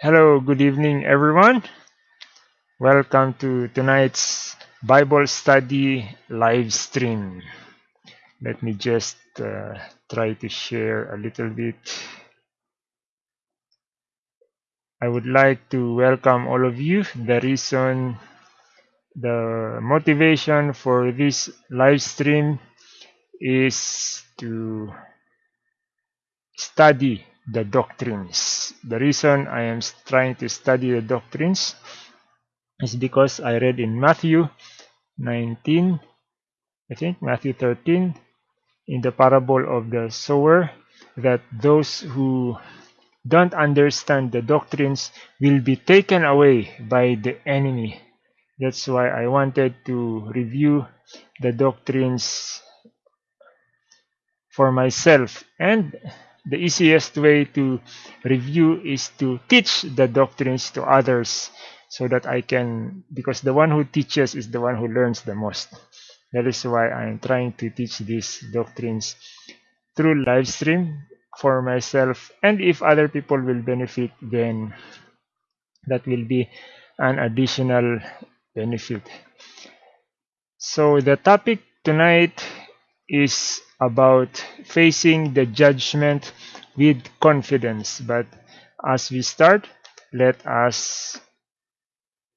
Hello, good evening, everyone. Welcome to tonight's Bible study live stream. Let me just uh, try to share a little bit. I would like to welcome all of you. The reason, the motivation for this live stream is to study the doctrines. The reason I am trying to study the doctrines is because I read in Matthew 19, I think Matthew 13, in the parable of the sower, that those who don't understand the doctrines will be taken away by the enemy. That's why I wanted to review the doctrines for myself and the easiest way to review is to teach the doctrines to others so that I can because the one who teaches is the one who learns the most. That is why I'm trying to teach these doctrines through live stream for myself and if other people will benefit then that will be an additional benefit. So the topic tonight is about facing the judgment with confidence. But as we start, let us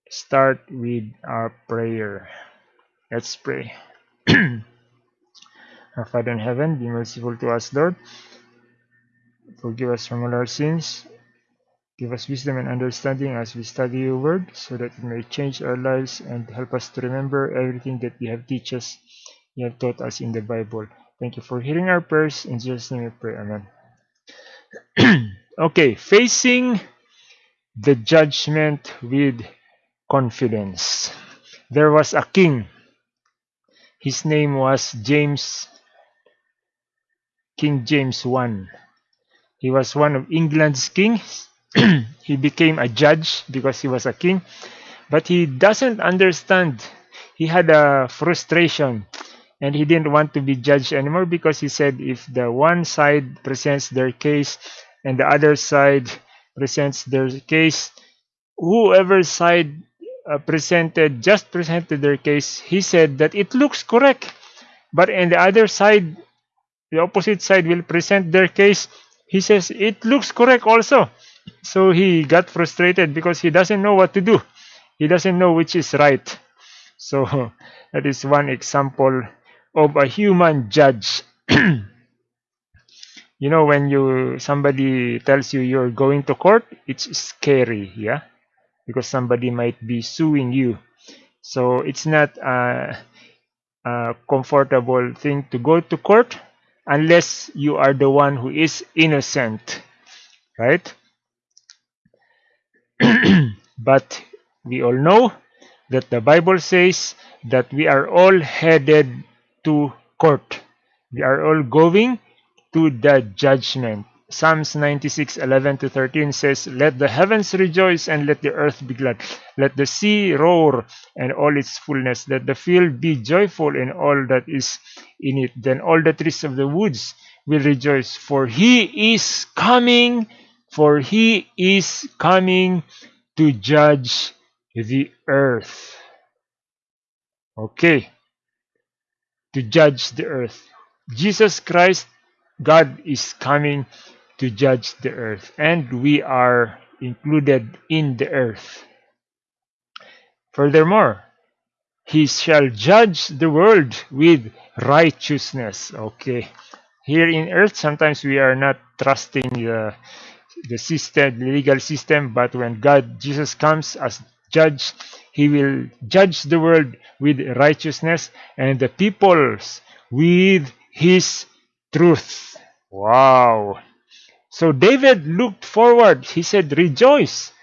start with our prayer. Let's pray. our Father in heaven, be merciful to us, Lord. Forgive us from all our sins. Give us wisdom and understanding as we study your word, so that it may change our lives and help us to remember everything that you have teach us, you have taught us in the Bible. Thank you for hearing our prayers. In Jesus' name we pray. Amen. okay, facing the judgment with confidence. There was a king. His name was James, King James I. He was one of England's kings. he became a judge because he was a king. But he doesn't understand. He had a frustration and he didn't want to be judged anymore because he said if the one side presents their case and the other side presents their case whoever side uh, presented just presented their case he said that it looks correct. But in the other side the opposite side will present their case he says it looks correct also. So he got frustrated because he doesn't know what to do. He doesn't know which is right. So that is one example of a human judge. you know, when you somebody tells you you're going to court, it's scary, yeah, because somebody might be suing you. So it's not a, a comfortable thing to go to court unless you are the one who is innocent, right? but we all know that the Bible says that we are all headed to court. We are all going to the judgment. Psalms 96, 11 to 13 says, Let the heavens rejoice and let the earth be glad. Let the sea roar and all its fullness. Let the field be joyful in all that is in it. Then all the trees of the woods will rejoice. For he is coming, for he is coming to judge the earth. Okay to judge the earth. Jesus Christ, God is coming to judge the earth, and we are included in the earth. Furthermore, he shall judge the world with righteousness. Okay. Here in earth, sometimes we are not trusting the, the system, the legal system, but when God, Jesus comes as judge, he will judge the world with righteousness and the peoples with his truth. Wow. So David looked forward. He said, Rejoice,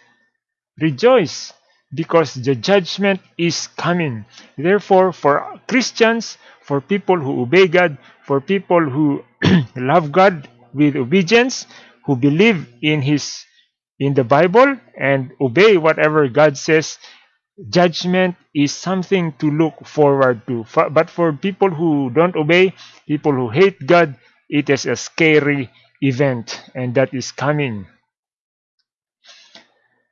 rejoice, because the judgment is coming. Therefore, for Christians, for people who obey God, for people who love God with obedience, who believe in his in the Bible and obey whatever God says, judgment is something to look forward to. But for people who don't obey, people who hate God, it is a scary event and that is coming.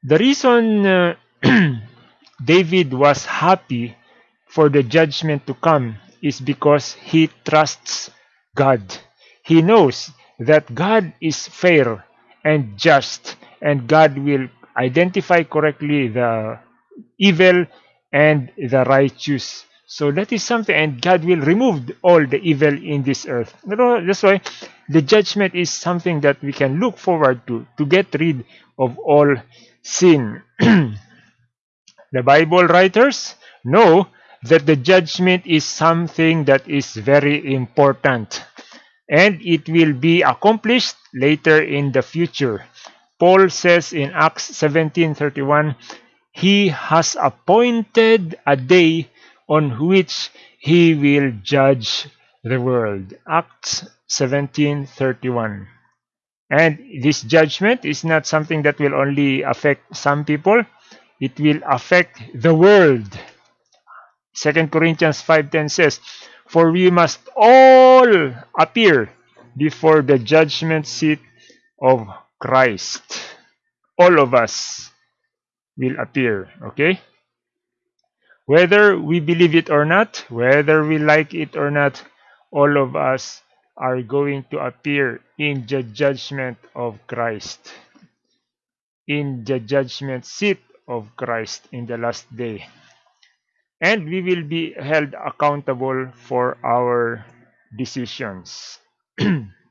The reason uh, David was happy for the judgment to come is because he trusts God. He knows that God is fair and just and God will identify correctly the evil and the righteous. So that is something, and God will remove all the evil in this earth. That's why the judgment is something that we can look forward to, to get rid of all sin. the Bible writers know that the judgment is something that is very important and it will be accomplished later in the future. Paul says in Acts 17:31, he has appointed a day on which he will judge the world. Acts 17:31. And this judgment is not something that will only affect some people, it will affect the world. 2 Corinthians 5:10 says, "For we must all appear before the judgment seat of Christ." All of us will appear, okay? Whether we believe it or not, whether we like it or not, all of us are going to appear in the judgment of Christ, in the judgment seat of Christ in the last day. And we will be held accountable for our decisions.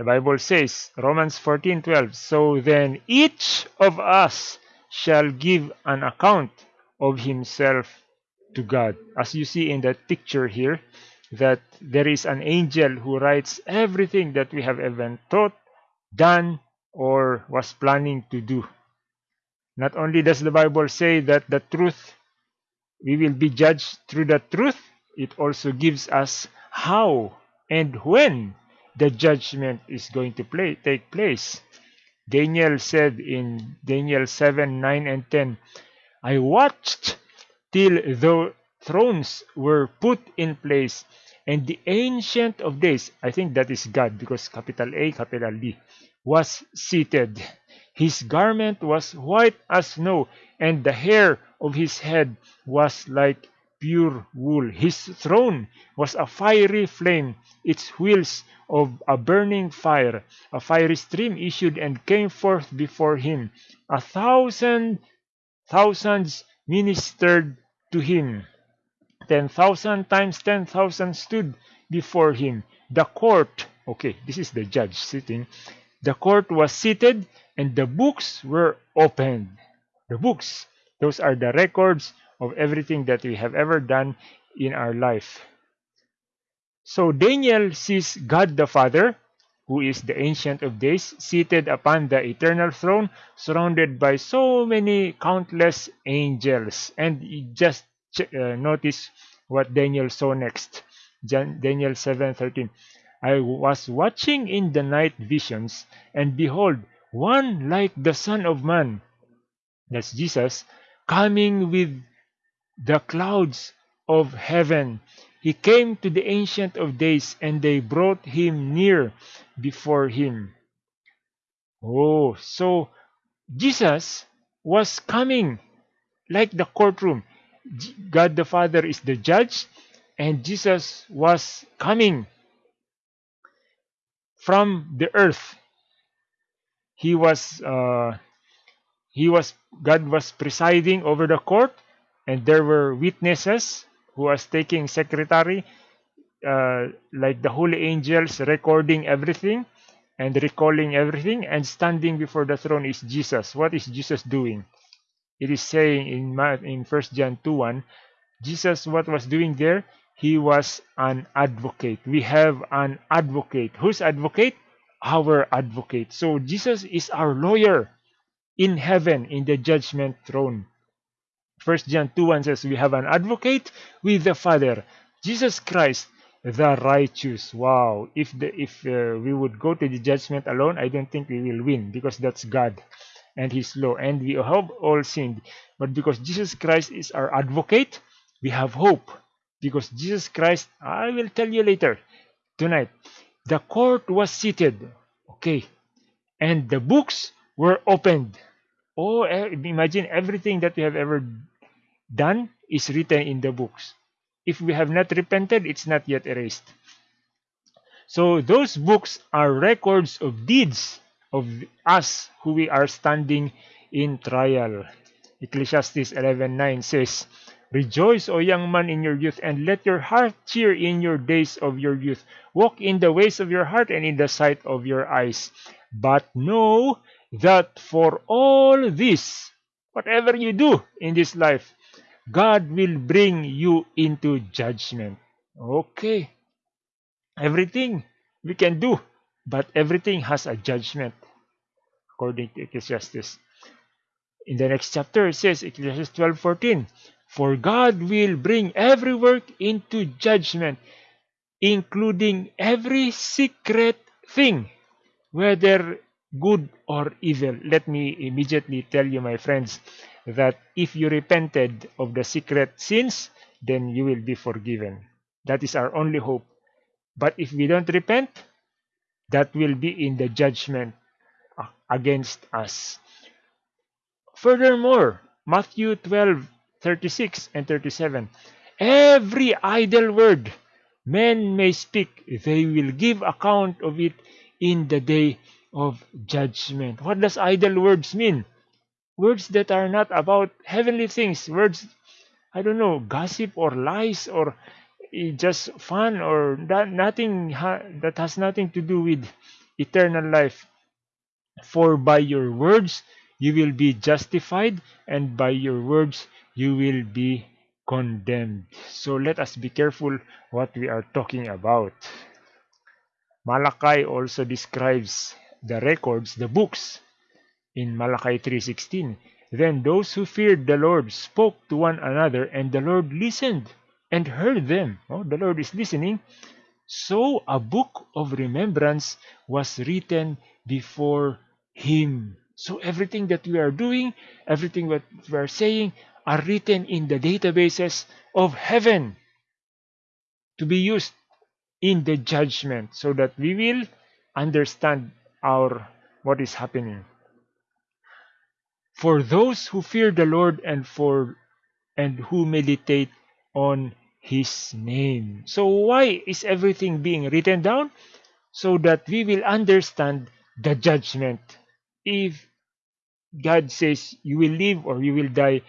the Bible says, Romans 14:12, so then each of us shall give an account of himself to God. As you see in that picture here, that there is an angel who writes everything that we have ever thought, done, or was planning to do. Not only does the Bible say that the truth, we will be judged through the truth, it also gives us how and when the judgment is going to play, take place. Daniel said in Daniel 7, 9, and 10, I watched till the thrones were put in place and the ancient of days i think that is god because capital a capital d was seated his garment was white as snow and the hair of his head was like pure wool his throne was a fiery flame its wheels of a burning fire a fiery stream issued and came forth before him a thousand thousands ministered to him. Ten thousand times ten thousand stood before him. The court, okay, this is the judge sitting. The court was seated and the books were opened. The books, those are the records of everything that we have ever done in our life. So Daniel sees God the Father, who is the Ancient of Days, seated upon the eternal throne, surrounded by so many countless angels. And just uh, notice what Daniel saw next. Daniel 7:13. I was watching in the night visions, and behold, one like the Son of Man, that's Jesus, coming with the clouds of heaven. He came to the Ancient of Days, and they brought him near before him. Oh, so Jesus was coming like the courtroom. God the Father is the judge, and Jesus was coming from the earth. He was uh, he was God was presiding over the court, and there were witnesses who was taking secretary, uh, like the holy angels recording everything and recalling everything, and standing before the throne is Jesus. What is Jesus doing? it is saying in in First John 2 1 Jesus what was doing there? He was an advocate. We have an advocate. Who's advocate? Our advocate. So Jesus is our lawyer in heaven in the judgment throne. First John 2:1 says we have an advocate with the Father, Jesus Christ, the righteous. Wow! If the if uh, we would go to the judgment alone, I don't think we will win because that's God and his law. And we have all sinned. But because jesus christ is our advocate we have hope. Because jesus christ i will tell you later tonight the court was seated. Okay. And the books were opened. Oh, imagine everything that we have ever done is written in the books. If we have not repented, it's not yet erased. So those books are records of deeds of us who we are standing in trial. Ecclesiastes 11:9 says, Rejoice, O young man, in your youth, and let your heart cheer in your days of your youth. Walk in the ways of your heart and in the sight of your eyes. But know that for all this, whatever you do in this life, God will bring you into judgment. Okay. Everything we can do, but everything has a judgment, according to Ecclesiastes. In the next chapter, it says, Ecclesiastes 12:14, For God will bring every work into judgment, including every secret thing, whether good or evil. Let me immediately tell you, my friends, that if you repented of the secret sins, then you will be forgiven. That is our only hope. But if we don't repent, that will be in the judgment against us. Furthermore, Matthew 12, 36 and 37. Every idle word men may speak, they will give account of it in the day of judgment. What does idle words mean? Words that are not about heavenly things, words, I don't know, gossip or lies or just fun or that nothing ha that has nothing to do with eternal life. For by your words you will be justified, and by your words you will be condemned. So let us be careful what we are talking about. Malachi also describes the records, the books, in Malachi 3.16. Then those who feared the Lord spoke to one another, and the Lord listened and heard them. Oh, the Lord is listening. So a book of remembrance was written before him. So everything that we are doing, everything that we are saying are written in the databases of heaven to be used in the judgment so that we will understand our what is happening. For those who fear the Lord and for and who meditate on his name. So why is everything being written down? So that we will understand the judgment. If God says you will live or you will die,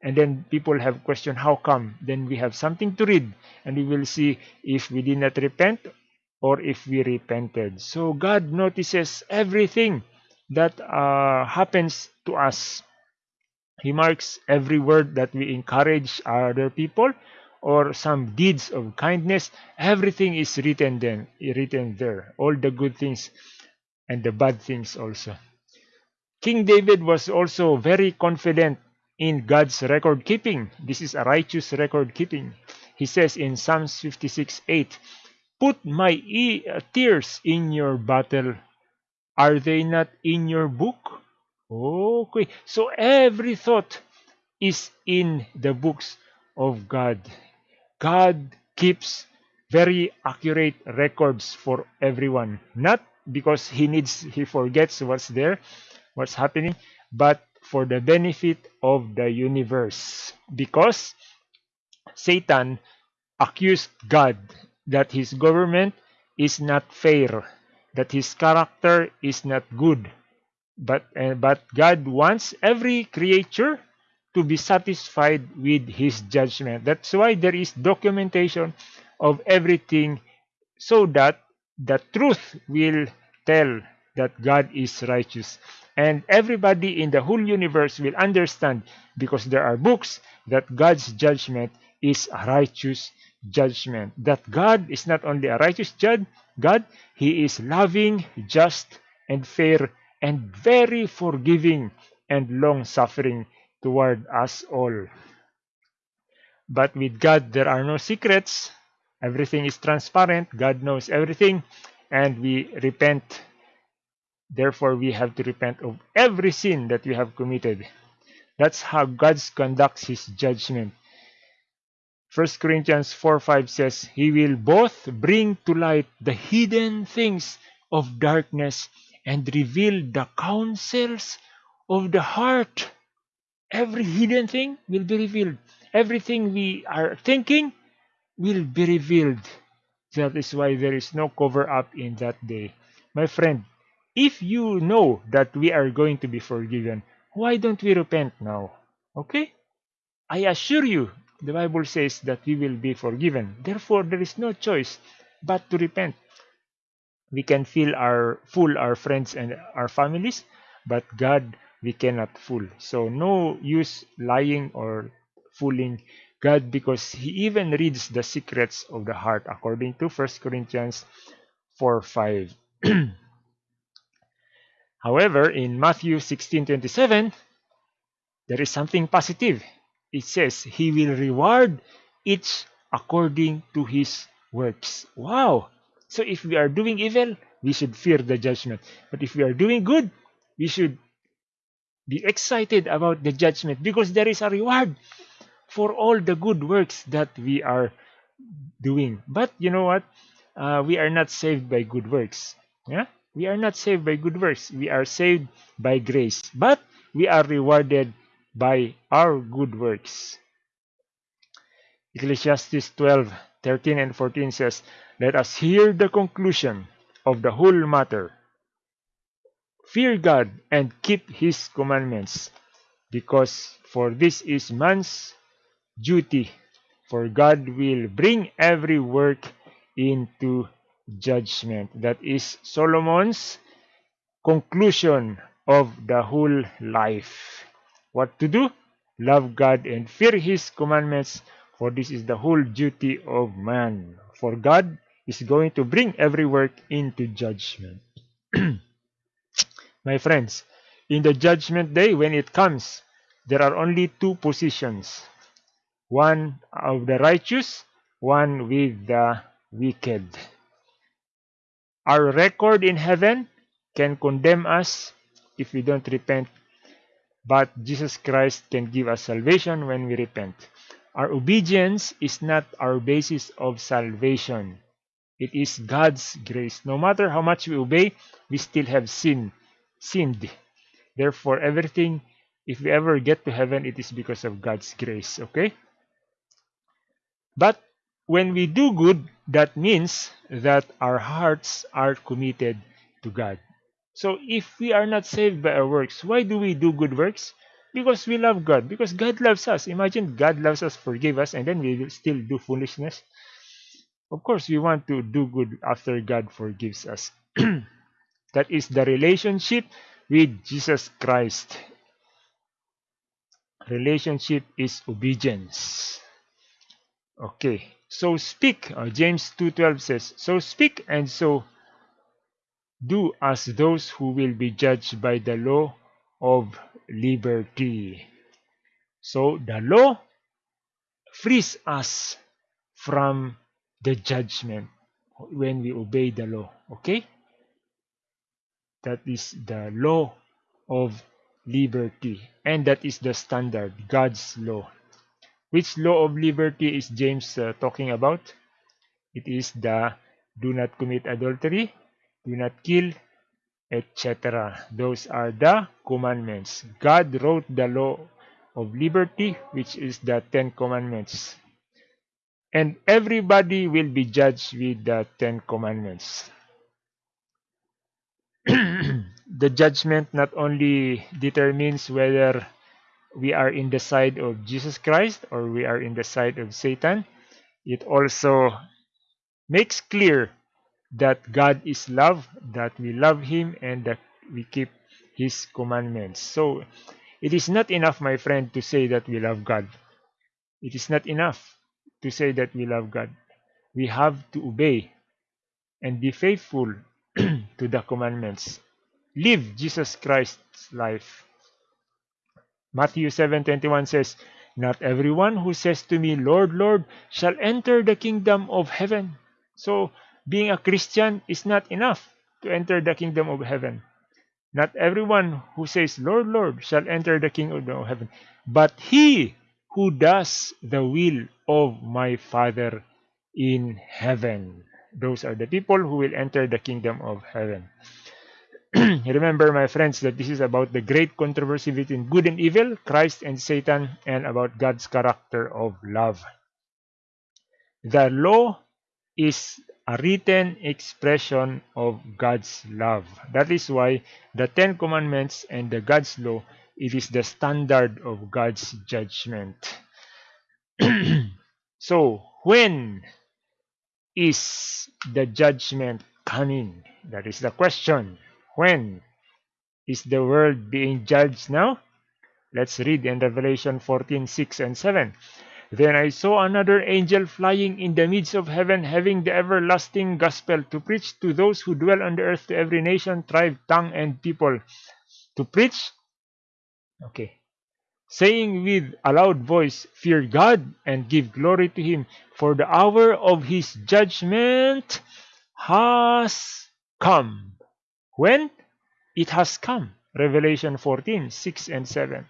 and then people have question how come, then we have something to read and we will see if we did not repent or if we repented. So God notices everything that uh, happens to us. He marks every word that we encourage other people or some deeds of kindness. Everything is written then, written there. All the good things and the bad things also. King David was also very confident in God's record keeping. This is a righteous record keeping. He says in Psalms 56 8, Put my e tears in your battle. Are they not in your book? Okay. So every thought is in the books of God. God keeps very accurate records for everyone. Not because he needs he forgets what's there, what's happening, but for the benefit of the universe. Because Satan accused God that his government is not fair, that his character is not good. But, uh, but God wants every creature to be satisfied with his judgment. That's why there is documentation of everything so that the truth will tell that God is righteous. And everybody in the whole universe will understand because there are books that God's judgment is a righteous judgment. That God is not only a righteous judge, God, He is loving, just, and fair, and very forgiving and long suffering toward us all. But with God, there are no secrets. Everything is transparent. God knows everything, and we repent. Therefore, we have to repent of every sin that we have committed. That's how God conducts His judgment. 1 Corinthians 4 5 says, He will both bring to light the hidden things of darkness and reveal the counsels of the heart. Every hidden thing will be revealed. Everything we are thinking will be revealed. That is why there is no cover up in that day. My friend, if you know that we are going to be forgiven, why don't we repent now? Okay? I assure you, the Bible says that we will be forgiven. Therefore, there is no choice but to repent. We can our fool our friends and our families, but God we cannot fool. So no use lying or fooling God because he even reads the secrets of the heart according to 1 Corinthians 4 5. However, in Matthew 16:27, there is something positive. It says, He will reward each according to his works. Wow! So if we are doing evil, we should fear the judgment. But if we are doing good, we should be excited about the judgment because there is a reward for all the good works that we are doing. But you know what? Uh, we are not saved by good works. Yeah? We are not saved by good works. We are saved by grace. But we are rewarded by our good works. Ecclesiastes 12, 13 and 14 says, Let us hear the conclusion of the whole matter. Fear God and keep his commandments, because for this is man's duty. For God will bring every work into judgment. That is Solomon's conclusion of the whole life. What to do? Love God and fear his commandments, for this is the whole duty of man. For God is going to bring every work into judgment. My friends, in the judgment day, when it comes, there are only two positions one of the righteous, one with the wicked. Our record in heaven can condemn us if we don't repent, but Jesus Christ can give us salvation when we repent. Our obedience is not our basis of salvation. It is God's grace. No matter how much we obey, we still have sin, sinned. Therefore, everything, if we ever get to heaven, it is because of God's grace. Okay? But when we do good, that means that our hearts are committed to God. So if we are not saved by our works, why do we do good works? Because we love God. Because God loves us. Imagine God loves us, forgive us, and then we still do foolishness. Of course, we want to do good after God forgives us. that is the relationship with Jesus Christ. Relationship is obedience. Okay, so speak. Uh, James 2.12 says, So speak and so do as those who will be judged by the law of liberty. So the law frees us from the judgment when we obey the law. Okay? That is the law of liberty. And that is the standard, God's law. Which law of liberty is James uh, talking about? It is the do not commit adultery, do not kill, etc. Those are the commandments. God wrote the law of liberty, which is the Ten Commandments. And everybody will be judged with the Ten Commandments. the judgment not only determines whether we are in the side of Jesus Christ or we are in the side of Satan, it also makes clear that God is love, that we love Him, and that we keep His commandments. So, it is not enough, my friend, to say that we love God. It is not enough to say that we love God. We have to obey and be faithful to the commandments. Live Jesus Christ's life. Matthew 7:21 says, Not everyone who says to me, Lord, Lord, shall enter the kingdom of heaven. So, being a Christian is not enough to enter the kingdom of heaven. Not everyone who says, Lord, Lord, shall enter the kingdom of heaven, but he who does the will of my Father in heaven. Those are the people who will enter the kingdom of heaven. Remember, my friends, that this is about the great controversy between good and evil, Christ and Satan, and about God's character of love. The law is a written expression of God's love. That is why the Ten Commandments and the God's law, it is the standard of God's judgment. so, when is the judgment coming? That is the question. When is the world being judged now? Let's read in Revelation 14 6 and 7. Then I saw another angel flying in the midst of heaven, having the everlasting gospel to preach to those who dwell on the earth, to every nation, tribe, tongue, and people. To preach, okay, saying with a loud voice, Fear God and give glory to Him, for the hour of His judgment has come. When? It has come. Revelation 14 6 and 7.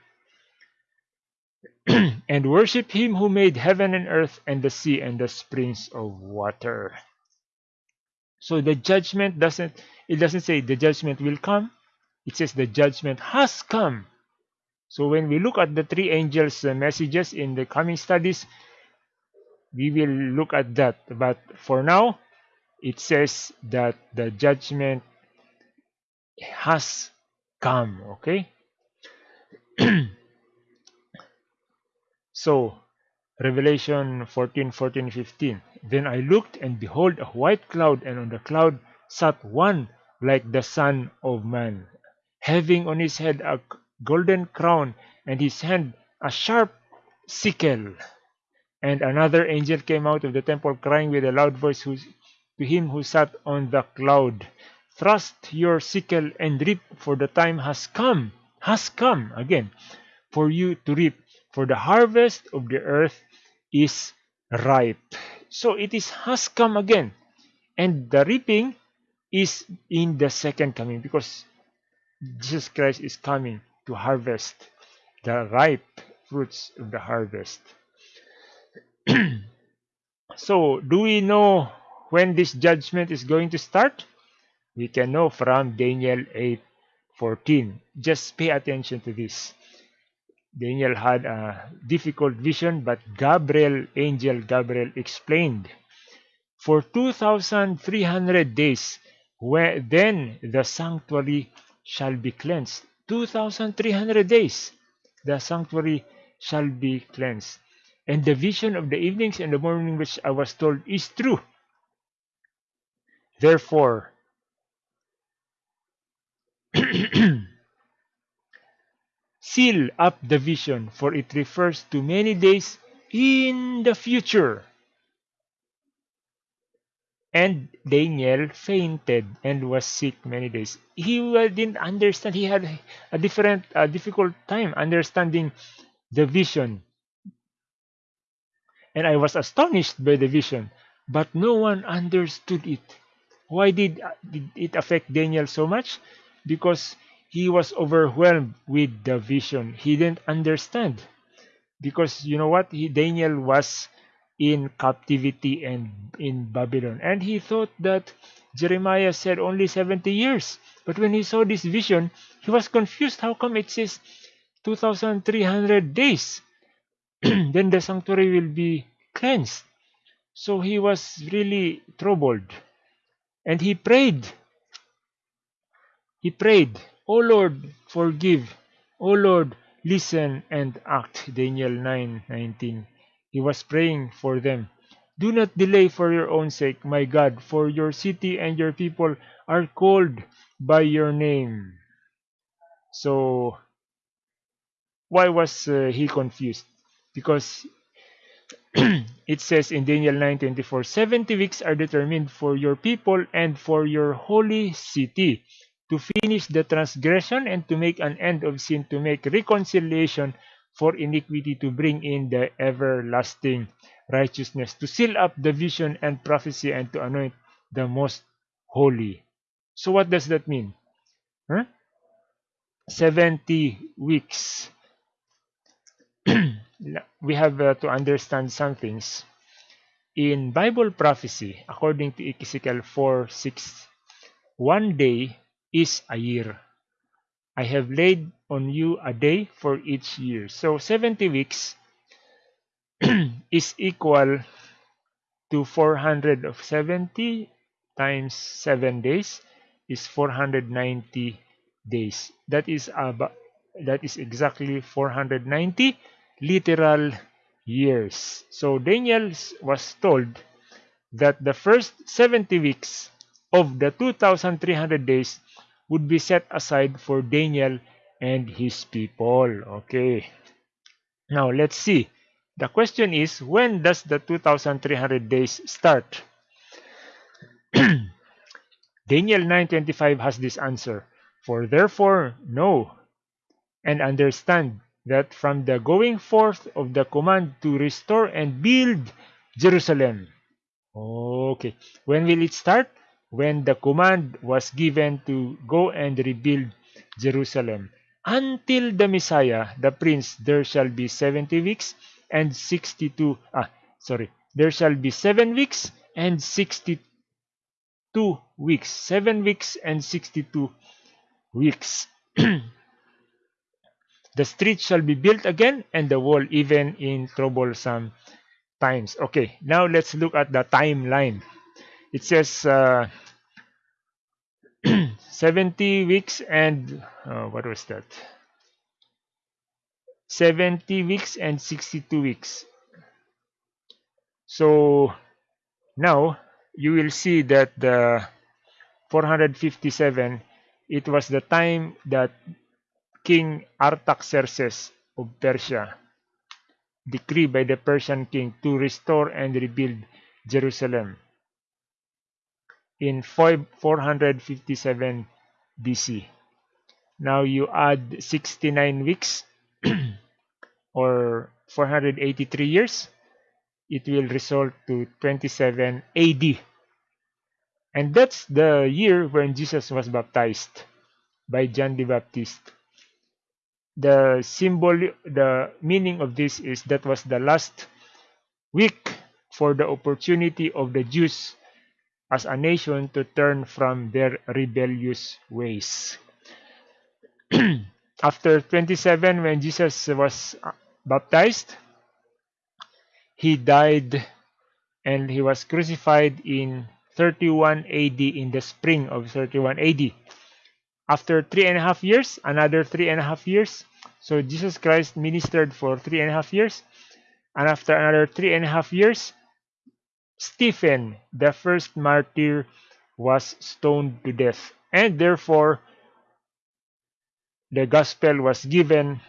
and worship him who made heaven and earth and the sea and the springs of water. So the judgment doesn't it doesn't say the judgment will come. It says the judgment has come. So when we look at the three angels' uh, messages in the coming studies, we will look at that. But for now, it says that the judgment has come. Okay. So, Revelation 14, 14, 15. Then I looked, and behold, a white cloud, and on the cloud sat one like the Son of Man, having on his head a golden crown, and his hand a sharp sickle. And another angel came out of the temple, crying with a loud voice to him who sat on the cloud, Thrust your sickle and reap, for the time has come, has come again, for you to reap for the harvest of the earth is ripe. So it is has come again. And the reaping is in the second coming because Jesus Christ is coming to harvest the ripe fruits of the harvest. so, do we know when this judgment is going to start? We can know from Daniel 8:14. Just pay attention to this. Daniel had a difficult vision, but Gabriel, angel Gabriel, explained. For 2,300 days, where then the sanctuary shall be cleansed. 2,300 days, the sanctuary shall be cleansed. And the vision of the evenings and the morning which I was told is true. Therefore, seal up the vision, for it refers to many days in the future. And Daniel fainted and was sick many days. He didn't understand. He had a different, a difficult time understanding the vision. And I was astonished by the vision, but no one understood it. Why did, did it affect Daniel so much? Because he was overwhelmed with the vision. He didn't understand because you know what? He, Daniel was in captivity and in Babylon, and he thought that Jeremiah said only 70 years. But when he saw this vision, he was confused. How come it says 2,300 days? then the sanctuary will be cleansed. So he was really troubled. And he prayed. He prayed O Lord, forgive. O Lord, listen and act. Daniel 9:19. He was praying for them. Do not delay for your own sake, my God, for your city and your people are called by your name. So, why was uh, he confused? Because it says in Daniel 9:24, 70 weeks are determined for your people and for your holy city to finish the transgression and to make an end of sin, to make reconciliation for iniquity, to bring in the everlasting righteousness, to seal up the vision and prophecy, and to anoint the most holy. So what does that mean? Huh? 70 weeks. we have uh, to understand some things. In Bible prophecy, according to Ezekiel 4 6, one day is a year. I have laid on you a day for each year. So 70 weeks is equal to 470 times 7 days is 490 days. That is about that is exactly 490 literal years. So Daniel was told that the first 70 weeks of the 2300 days would be set aside for Daniel and his people. Okay. Now let's see. The question is when does the 2300 days start? Daniel 9:25 has this answer. For therefore know and understand that from the going forth of the command to restore and build Jerusalem. Okay. When will it start? When the command was given to go and rebuild Jerusalem. Until the Messiah, the Prince, there shall be 70 weeks and 62, ah, sorry, there shall be 7 weeks and 62 weeks. 7 weeks and 62 weeks. the street shall be built again and the wall even in troublesome times. Okay, now let's look at the timeline. It says uh, 70 weeks and uh, what was that? 70 weeks and 62 weeks. So now you will see that the 457 it was the time that King Artaxerxes of Persia decreed by the Persian king to restore and rebuild Jerusalem in 457 BC. Now you add 69 weeks or 483 years, it will result to 27 AD. And that's the year when Jesus was baptized by John the Baptist. The symbol, the meaning of this is that was the last week for the opportunity of the Jews as a nation to turn from their rebellious ways. After 27, when Jesus was uh, baptized, he died and he was crucified in 31 AD in the spring of 31 AD. After three and a half years, another three and a half years. So Jesus Christ ministered for three and a half years. And after another three and a half years, Stephen, the first martyr, was stoned to death. And therefore, the gospel was given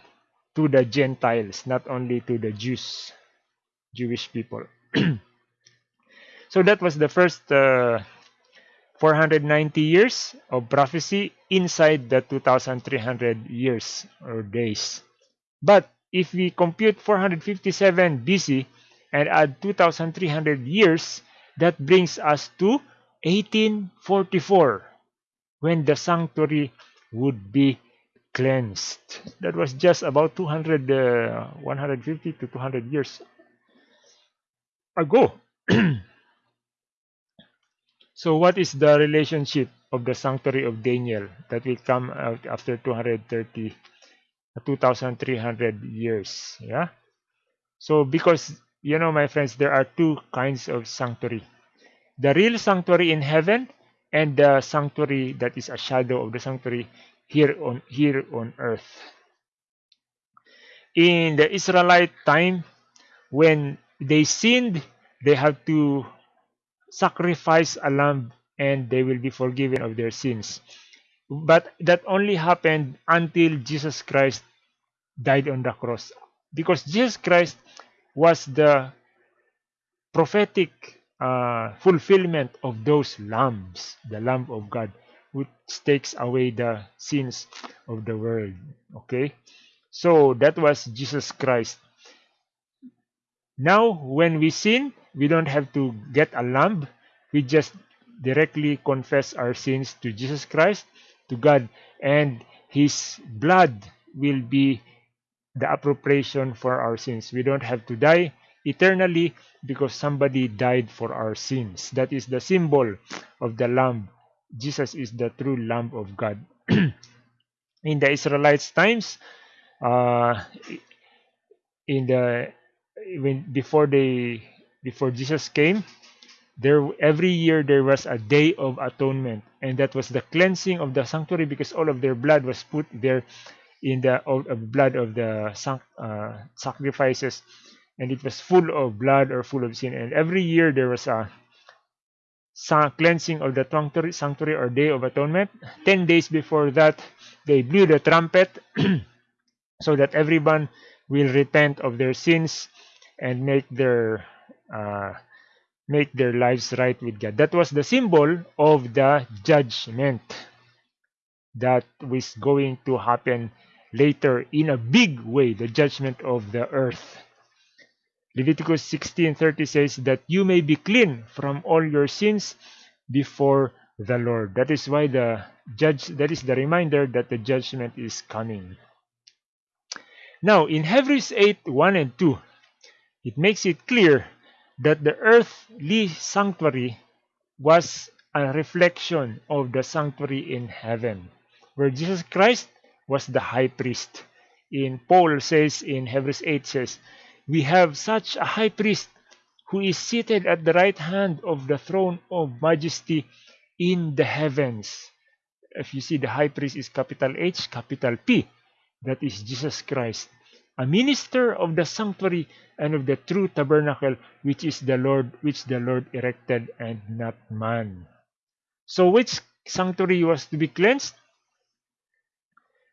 to the Gentiles, not only to the Jews, Jewish people. so that was the first uh, 490 years of prophecy inside the 2300 years or days. But if we compute 457 BC, and add 2,300 years, that brings us to 1844 when the sanctuary would be cleansed. That was just about 200, uh, 150 to 200 years ago. so what is the relationship of the sanctuary of Daniel that will come out after 230, 2,300 years? Yeah. So because you know, my friends, there are two kinds of sanctuary. The real sanctuary in heaven and the sanctuary that is a shadow of the sanctuary here on here on earth. In the Israelite time, when they sinned, they have to sacrifice a lamb and they will be forgiven of their sins. But that only happened until Jesus Christ died on the cross. Because Jesus Christ was the prophetic uh, fulfillment of those lambs, the Lamb of God, which takes away the sins of the world. Okay, so that was Jesus Christ. Now, when we sin, we don't have to get a lamb. We just directly confess our sins to Jesus Christ, to God, and His blood will be the appropriation for our sins. We don't have to die eternally because somebody died for our sins. That is the symbol of the Lamb Jesus is the true Lamb of God. in the Israelites' times, uh, in the when before they before Jesus came, there every year there was a day of atonement, and that was the cleansing of the sanctuary because all of their blood was put there in the of, of blood of the uh, sacrifices, and it was full of blood or full of sin. And every year there was a cleansing of the sanctuary or day of atonement. Ten days before that, they blew the trumpet so that everyone will repent of their sins and make their uh, make their lives right with God. That was the symbol of the judgment that was going to happen later in a big way, the judgment of the earth. Leviticus 16:30 says that you may be clean from all your sins before the Lord. That is why the judge that is the reminder that the judgment is coming. Now in Hebrews 8 1 and 2, it makes it clear that the earthly sanctuary was a reflection of the sanctuary in heaven, where Jesus Christ was the high priest. In Paul says in Hebrews 8 says, we have such a high priest who is seated at the right hand of the throne of majesty in the heavens. If you see the high priest is capital H, capital P, that is Jesus Christ, a minister of the sanctuary and of the true tabernacle which is the Lord which the Lord erected and not man. So which sanctuary was to be cleansed?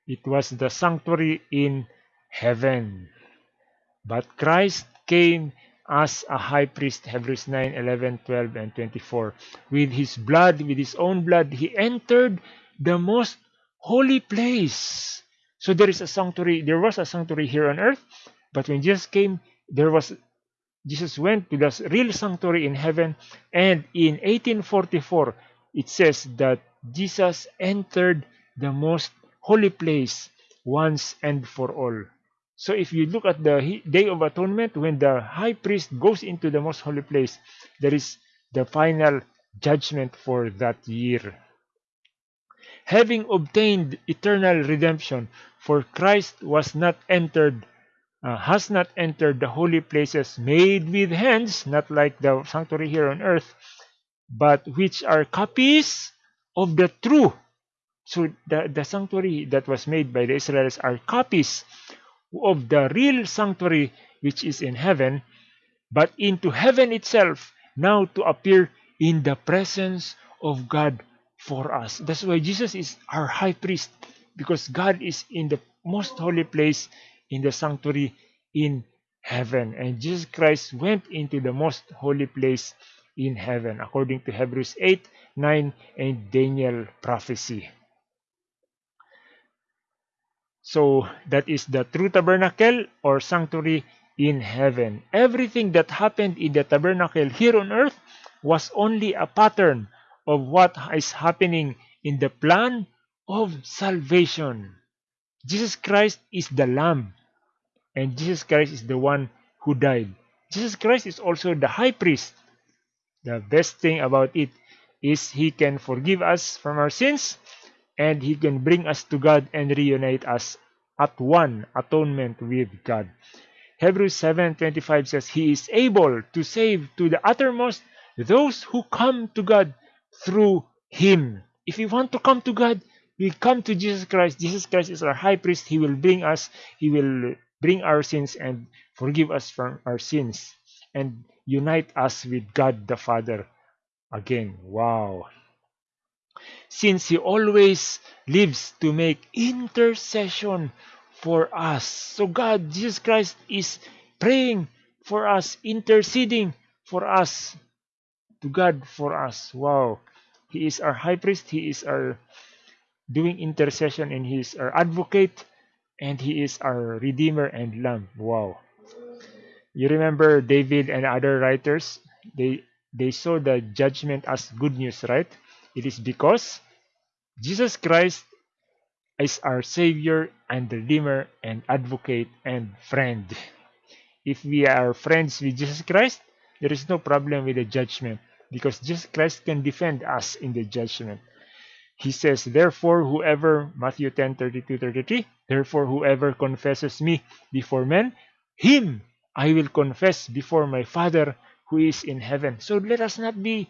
It was the sanctuary in heaven. But Christ came as a high priest, Hebrews 9, 11, 12, and 24. With his blood, with his own blood, he entered the most holy place. So there is a sanctuary, there was a sanctuary here on earth, but when Jesus came, there was Jesus went to the real sanctuary in heaven, and in 1844, it says that Jesus entered the most holy place once and for all. So if you look at the Day of Atonement, when the high priest goes into the most holy place, there is the final judgment for that year. Having obtained eternal redemption, for Christ was not entered, uh, has not entered the holy places made with hands, not like the sanctuary here on earth, but which are copies of the true. So the, the sanctuary that was made by the Israelites are copies of the real sanctuary which is in heaven, but into heaven itself now to appear in the presence of God for us. That's why Jesus is our high priest because God is in the most holy place in the sanctuary in heaven. And Jesus Christ went into the most holy place in heaven according to Hebrews 8, 9, and Daniel prophecy. So that is the true tabernacle or sanctuary in heaven. Everything that happened in the tabernacle here on earth was only a pattern of what is happening in the plan of salvation. Jesus Christ is the Lamb, and Jesus Christ is the one who died. Jesus Christ is also the high priest. The best thing about it is he can forgive us from our sins and he can bring us to God and reunite us at one atonement with God. Hebrews 7:25 says he is able to save to the uttermost those who come to God through him. If we want to come to God, we come to Jesus Christ. Jesus Christ is our high priest. He will bring us, he will bring our sins and forgive us from our sins and unite us with God the Father again. Wow since he always lives to make intercession for us. So God, Jesus Christ is praying for us, interceding for us, to God for us. Wow. He is our high priest, he is our doing intercession, and he is our advocate, and he is our redeemer and lamb. Wow. You remember David and other writers, they they saw the judgment as good news, right? It is because Jesus Christ is our Savior and Redeemer and Advocate and Friend. If we are friends with Jesus Christ, there is no problem with the judgment because Jesus Christ can defend us in the judgment. he says, Therefore, whoever, Matthew 10 32 33, therefore, whoever confesses me before men, him I will confess before my Father who is in heaven. So let us not be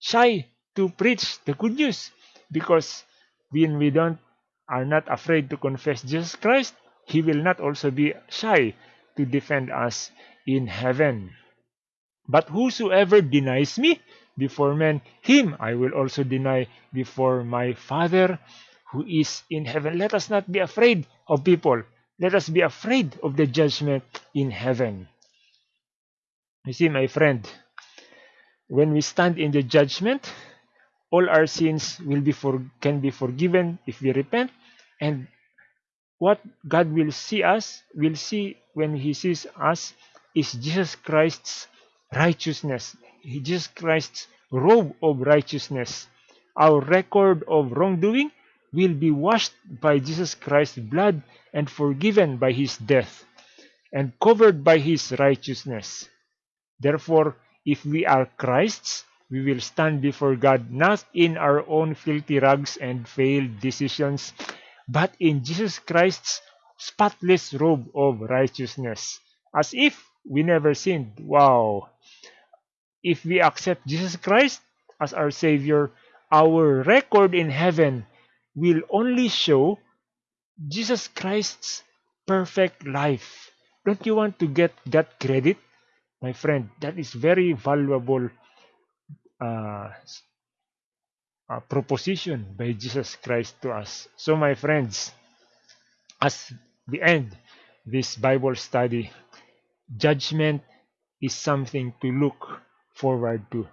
shy to preach the good news because when we don't are not afraid to confess Jesus Christ, he will not also be shy to defend us in heaven. But whosoever denies me before men, him I will also deny before my Father who is in heaven. Let us not be afraid of people. Let us be afraid of the judgment in heaven. You see, my friend, when we stand in the judgment, all our sins will be for, can be forgiven if we repent, and what God will see us, will see when He sees us, is Jesus Christ's righteousness, Jesus Christ's robe of righteousness. Our record of wrongdoing will be washed by Jesus Christ's blood and forgiven by his death and covered by his righteousness. Therefore, if we are Christ's, we will stand before God not in our own filthy rags and failed decisions, but in Jesus Christ's spotless robe of righteousness, as if we never sinned. Wow! If we accept Jesus Christ as our Savior, our record in heaven will only show Jesus Christ's perfect life. Don't you want to get that credit? My friend, that is very valuable uh, uh, proposition by Jesus Christ to us. So my friends, as we end this Bible study, judgment is something to look forward to.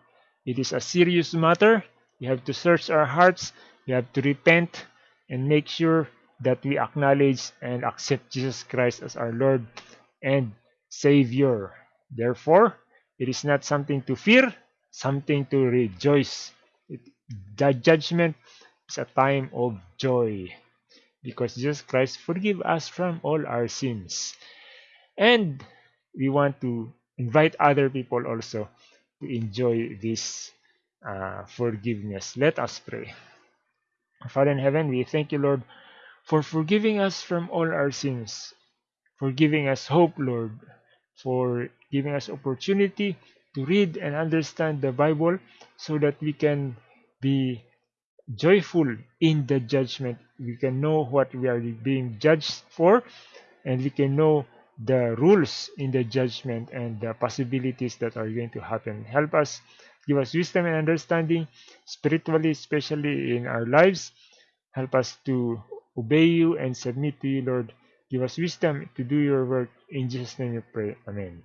It is a serious matter. We have to search our hearts. We have to repent and make sure that we acknowledge and accept Jesus Christ as our Lord and Savior. Therefore, it is not something to fear, something to rejoice. The judgment is a time of joy because Jesus Christ forgive us from all our sins. And we want to invite other people also to enjoy this uh, forgiveness. Let us pray. Father in heaven, we thank you, Lord, for forgiving us from all our sins, for giving us hope, Lord, for giving us opportunity to read and understand the Bible so that we can be joyful in the judgment. We can know what we are being judged for, and we can know the rules in the judgment and the possibilities that are going to happen. Help us, give us wisdom and understanding, spiritually, especially in our lives. Help us to obey you and submit to you, Lord. Give us wisdom to do your work. In Jesus' name we pray. Amen.